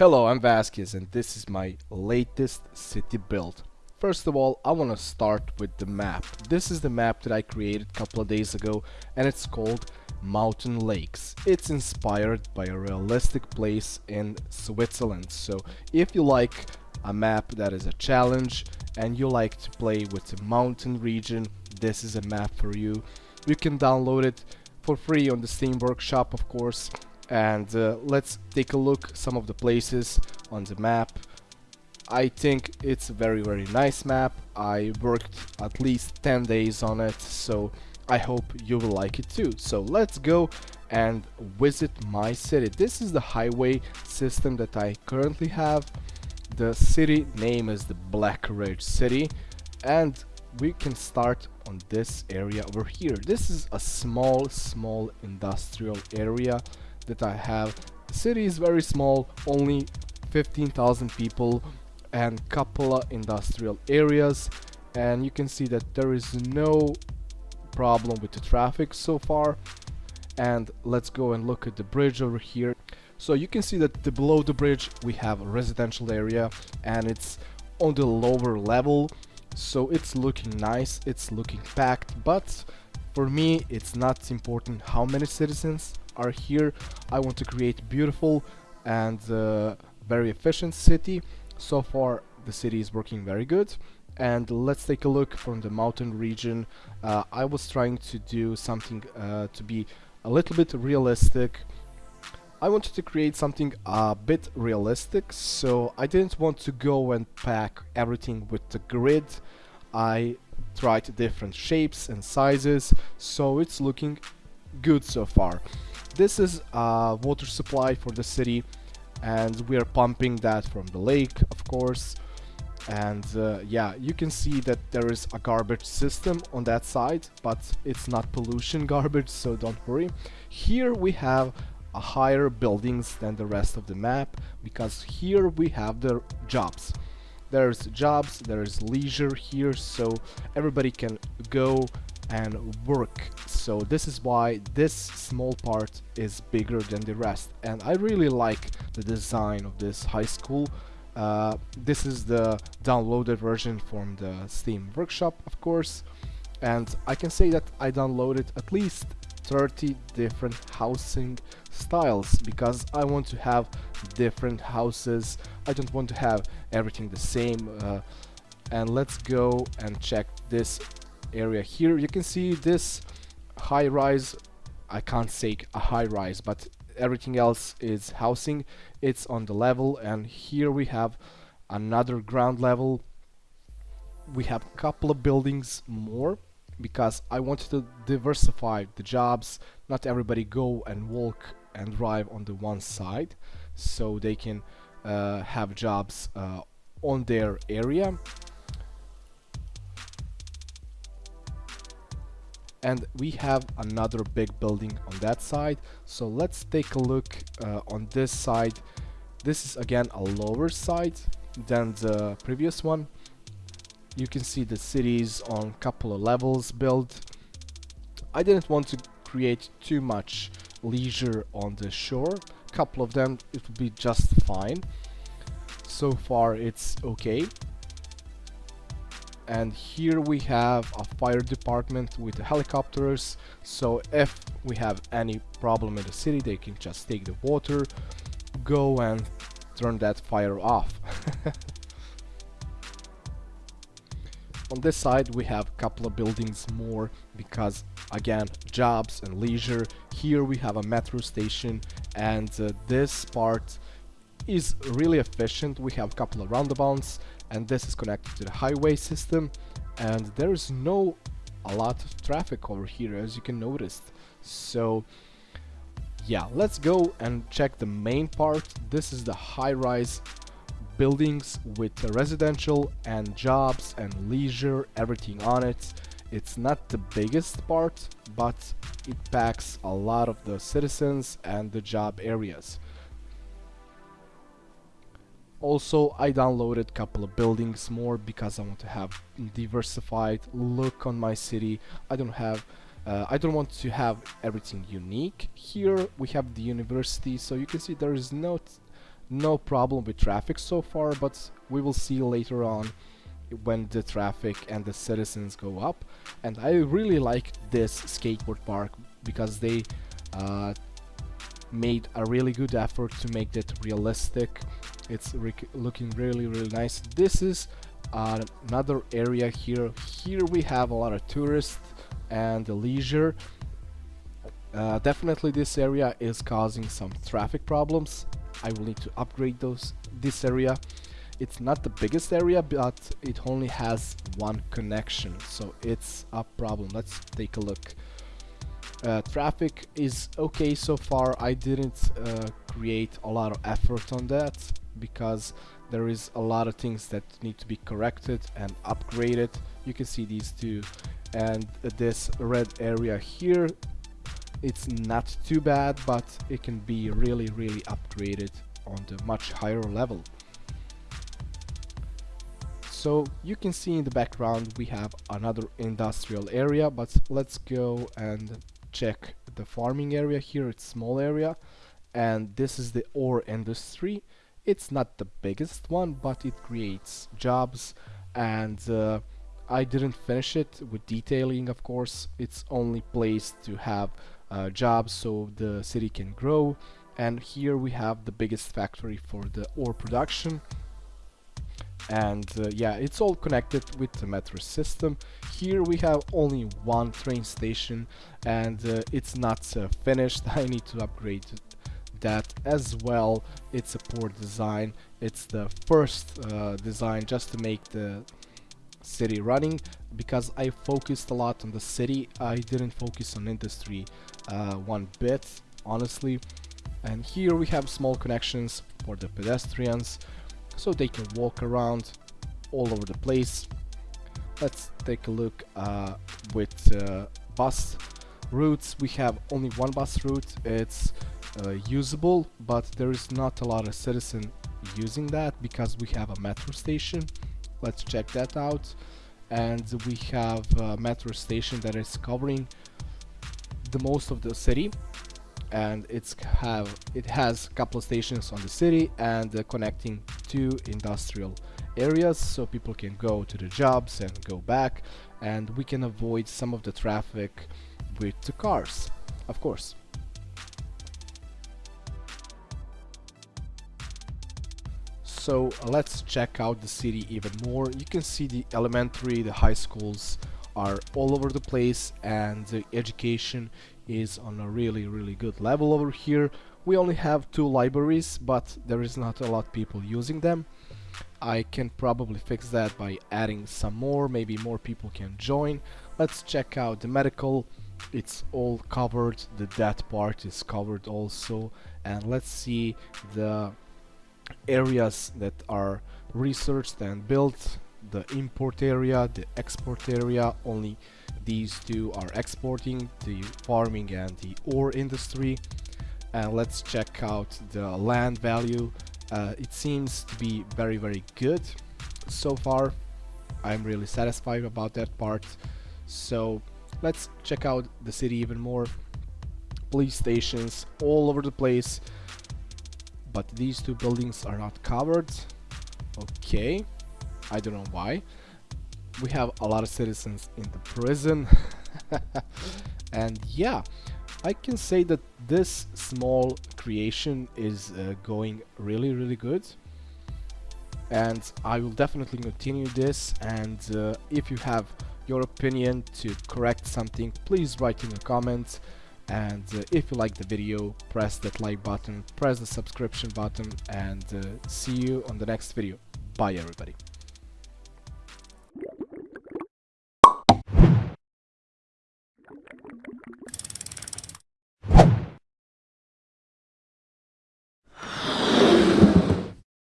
Hello, I'm Vasquez and this is my latest city build. First of all, I want to start with the map. This is the map that I created a couple of days ago and it's called Mountain Lakes. It's inspired by a realistic place in Switzerland. So if you like a map that is a challenge and you like to play with the mountain region, this is a map for you. You can download it for free on the Steam Workshop of course and uh, let's take a look some of the places on the map. I think it's a very very nice map. I worked at least 10 days on it so I hope you will like it too. So let's go and visit my city. This is the highway system that I currently have. The city name is the Black Ridge City. And we can start on this area over here. This is a small small industrial area that I have. The city is very small, only 15,000 people and couple of industrial areas. And you can see that there is no problem with the traffic so far. And let's go and look at the bridge over here. So you can see that the, below the bridge we have a residential area and it's on the lower level. So it's looking nice it's looking packed but for me it's not important how many citizens are here. I want to create beautiful and uh, very efficient city. So far the city is working very good and let's take a look from the mountain region. Uh, I was trying to do something uh, to be a little bit realistic. I wanted to create something a bit realistic, so I didn't want to go and pack everything with the grid. I tried different shapes and sizes, so it's looking good so far. This is a water supply for the city and we are pumping that from the lake of course. And uh, yeah you can see that there is a garbage system on that side but it's not pollution garbage so don't worry. Here we have a higher buildings than the rest of the map because here we have the jobs. There's jobs there's leisure here so everybody can go and work. So this is why this small part is bigger than the rest. And I really like the design of this high school. Uh, this is the downloaded version from the Steam workshop of course. And I can say that I downloaded at least 30 different housing styles because I want to have different houses. I don't want to have everything the same uh, and let's go and check this area here. You can see this high rise. I can't say a high rise but everything else is housing. It's on the level and here we have another ground level. We have a couple of buildings more because I wanted to diversify the jobs. Not everybody go and walk and drive on the one side so they can uh, have jobs uh, on their area and we have another big building on that side. So let's take a look uh, on this side. This is again a lower side than the previous one. You can see the cities on couple of levels built. I didn't want to create too much leisure on the shore. Couple of them it would be just fine. So far it's okay and here we have a fire department with the helicopters. So if we have any problem in the city they can just take the water go and turn that fire off. On this side we have a couple of buildings more because again jobs and leisure. Here we have a metro station and uh, this part is really efficient. We have a couple of roundabouts and this is connected to the highway system and there is no a lot of traffic over here as you can notice. So yeah let's go and check the main part. This is the high-rise buildings with the residential and jobs and leisure everything on it. It's not the biggest part but it packs a lot of the citizens and the job areas also I downloaded a couple of buildings more because I want to have diversified look on my city. I don't have uh, I don't want to have everything unique here. We have the university so you can see there is no no problem with traffic so far but we will see later on when the traffic and the citizens go up. And I really like this skateboard park because they uh, made a really good effort to make it realistic. It's looking really really nice. This is uh, another area here. Here we have a lot of tourists and leisure. Uh, definitely this area is causing some traffic problems. I will need to upgrade those this area. It's not the biggest area but it only has one connection so it's a problem. Let's take a look uh, traffic is okay so far. I didn't uh, create a lot of effort on that because there is a lot of things that need to be corrected and upgraded. You can see these two. And this red area here it's not too bad but it can be really really upgraded on the much higher level. So you can see in the background we have another industrial area but let's go and check the farming area here it's small area and this is the ore industry. It's not the biggest one but it creates jobs and uh, I didn't finish it with detailing of course. It's only place to have uh, jobs so the city can grow and here we have the biggest factory for the ore production and uh, yeah it's all connected with the metro system. Here we have only one train station and uh, it's not uh, finished. I need to upgrade that as well. It's a poor design. It's the first uh, design just to make the city running. Because I focused a lot on the city I didn't focus on industry uh, one bit honestly. And here we have small connections for the pedestrians so they can walk around all over the place. Let's take a look uh, with uh, bus routes. We have only one bus route. It's uh, usable but there is not a lot of citizen using that because we have a metro station. Let's check that out. And we have a metro station that is covering the most of the city and it's have it has a couple of stations on the city and uh, connecting two industrial areas so people can go to the jobs and go back and we can avoid some of the traffic with the cars of course. So let's check out the city even more. You can see the elementary the high schools are all over the place and the education is on a really really good level over here. We only have two libraries but there is not a lot of people using them. I can probably fix that by adding some more. Maybe more people can join. Let's check out the medical. It's all covered. The that part is covered also. And let's see the areas that are researched and built. The import area the export area only these two are exporting the farming and the ore industry. And let's check out the land value. Uh, it seems to be very very good so far. I'm really satisfied about that part. So let's check out the city even more. Police stations all over the place. But these two buildings are not covered. Okay. I don't know why we have a lot of citizens in the prison. And yeah I can say that this small creation is uh, going really really good. And I will definitely continue this. And uh, if you have your opinion to correct something please write in the comments. And uh, if you like the video press that like button press the subscription button. And uh, see you on the next video. Bye everybody